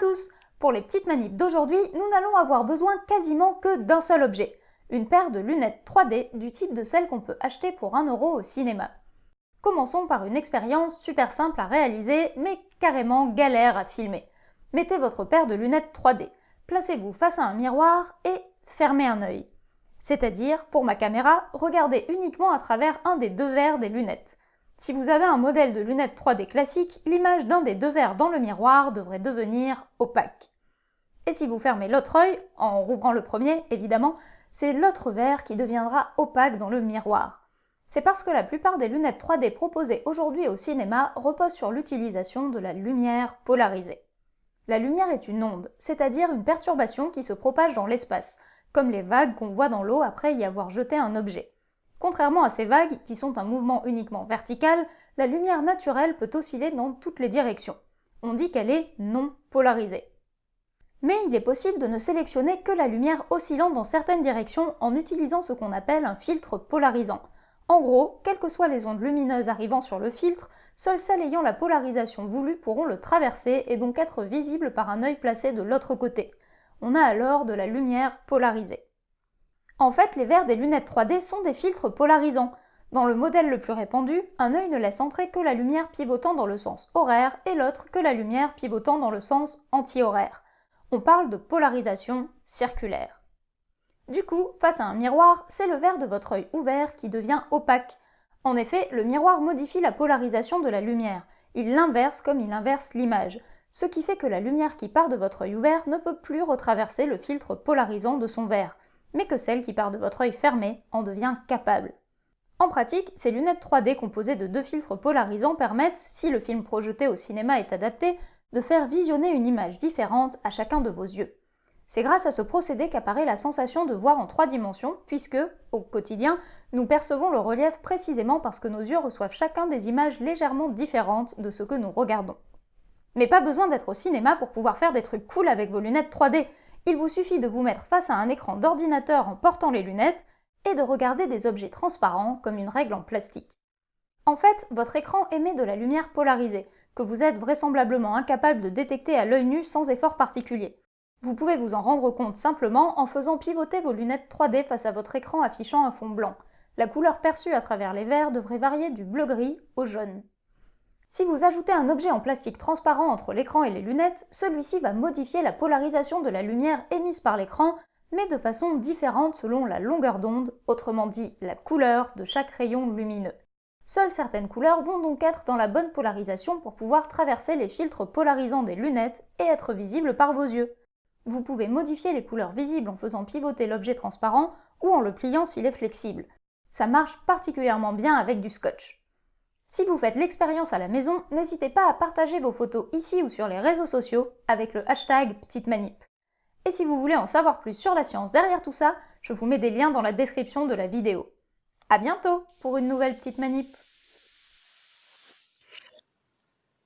Tous Pour les petites manips d'aujourd'hui, nous n'allons avoir besoin quasiment que d'un seul objet, une paire de lunettes 3D du type de celles qu'on peut acheter pour 1€ au cinéma. Commençons par une expérience super simple à réaliser, mais carrément galère à filmer. Mettez votre paire de lunettes 3D, placez-vous face à un miroir et fermez un œil. C'est-à-dire, pour ma caméra, regardez uniquement à travers un des deux verres des lunettes. Si vous avez un modèle de lunettes 3D classique, l'image d'un des deux verres dans le miroir devrait devenir opaque. Et si vous fermez l'autre œil, en rouvrant le premier évidemment, c'est l'autre verre qui deviendra opaque dans le miroir. C'est parce que la plupart des lunettes 3D proposées aujourd'hui au cinéma reposent sur l'utilisation de la lumière polarisée. La lumière est une onde, c'est-à-dire une perturbation qui se propage dans l'espace, comme les vagues qu'on voit dans l'eau après y avoir jeté un objet. Contrairement à ces vagues, qui sont un mouvement uniquement vertical, la lumière naturelle peut osciller dans toutes les directions. On dit qu'elle est non polarisée. Mais il est possible de ne sélectionner que la lumière oscillant dans certaines directions en utilisant ce qu'on appelle un filtre polarisant. En gros, quelles que soient les ondes lumineuses arrivant sur le filtre, seules celles ayant la polarisation voulue pourront le traverser et donc être visibles par un œil placé de l'autre côté. On a alors de la lumière polarisée. En fait, les verres des lunettes 3D sont des filtres polarisants. Dans le modèle le plus répandu, un œil ne laisse entrer que la lumière pivotant dans le sens horaire et l'autre que la lumière pivotant dans le sens anti-horaire. On parle de polarisation circulaire. Du coup, face à un miroir, c'est le verre de votre œil ouvert qui devient opaque. En effet, le miroir modifie la polarisation de la lumière. Il l'inverse comme il inverse l'image, ce qui fait que la lumière qui part de votre œil ouvert ne peut plus retraverser le filtre polarisant de son verre mais que celle qui part de votre œil fermé en devient capable. En pratique, ces lunettes 3D composées de deux filtres polarisants permettent, si le film projeté au cinéma est adapté, de faire visionner une image différente à chacun de vos yeux. C'est grâce à ce procédé qu'apparaît la sensation de voir en trois dimensions, puisque, au quotidien, nous percevons le relief précisément parce que nos yeux reçoivent chacun des images légèrement différentes de ce que nous regardons. Mais pas besoin d'être au cinéma pour pouvoir faire des trucs cool avec vos lunettes 3D il vous suffit de vous mettre face à un écran d'ordinateur en portant les lunettes et de regarder des objets transparents comme une règle en plastique. En fait, votre écran émet de la lumière polarisée, que vous êtes vraisemblablement incapable de détecter à l'œil nu sans effort particulier. Vous pouvez vous en rendre compte simplement en faisant pivoter vos lunettes 3D face à votre écran affichant un fond blanc. La couleur perçue à travers les verres devrait varier du bleu-gris au jaune. Si vous ajoutez un objet en plastique transparent entre l'écran et les lunettes, celui-ci va modifier la polarisation de la lumière émise par l'écran, mais de façon différente selon la longueur d'onde, autrement dit la couleur de chaque rayon lumineux. Seules certaines couleurs vont donc être dans la bonne polarisation pour pouvoir traverser les filtres polarisants des lunettes et être visibles par vos yeux. Vous pouvez modifier les couleurs visibles en faisant pivoter l'objet transparent ou en le pliant s'il est flexible. Ça marche particulièrement bien avec du scotch. Si vous faites l'expérience à la maison, n'hésitez pas à partager vos photos ici ou sur les réseaux sociaux avec le hashtag Petite Manip. Et si vous voulez en savoir plus sur la science derrière tout ça, je vous mets des liens dans la description de la vidéo. A bientôt pour une nouvelle Petite Manip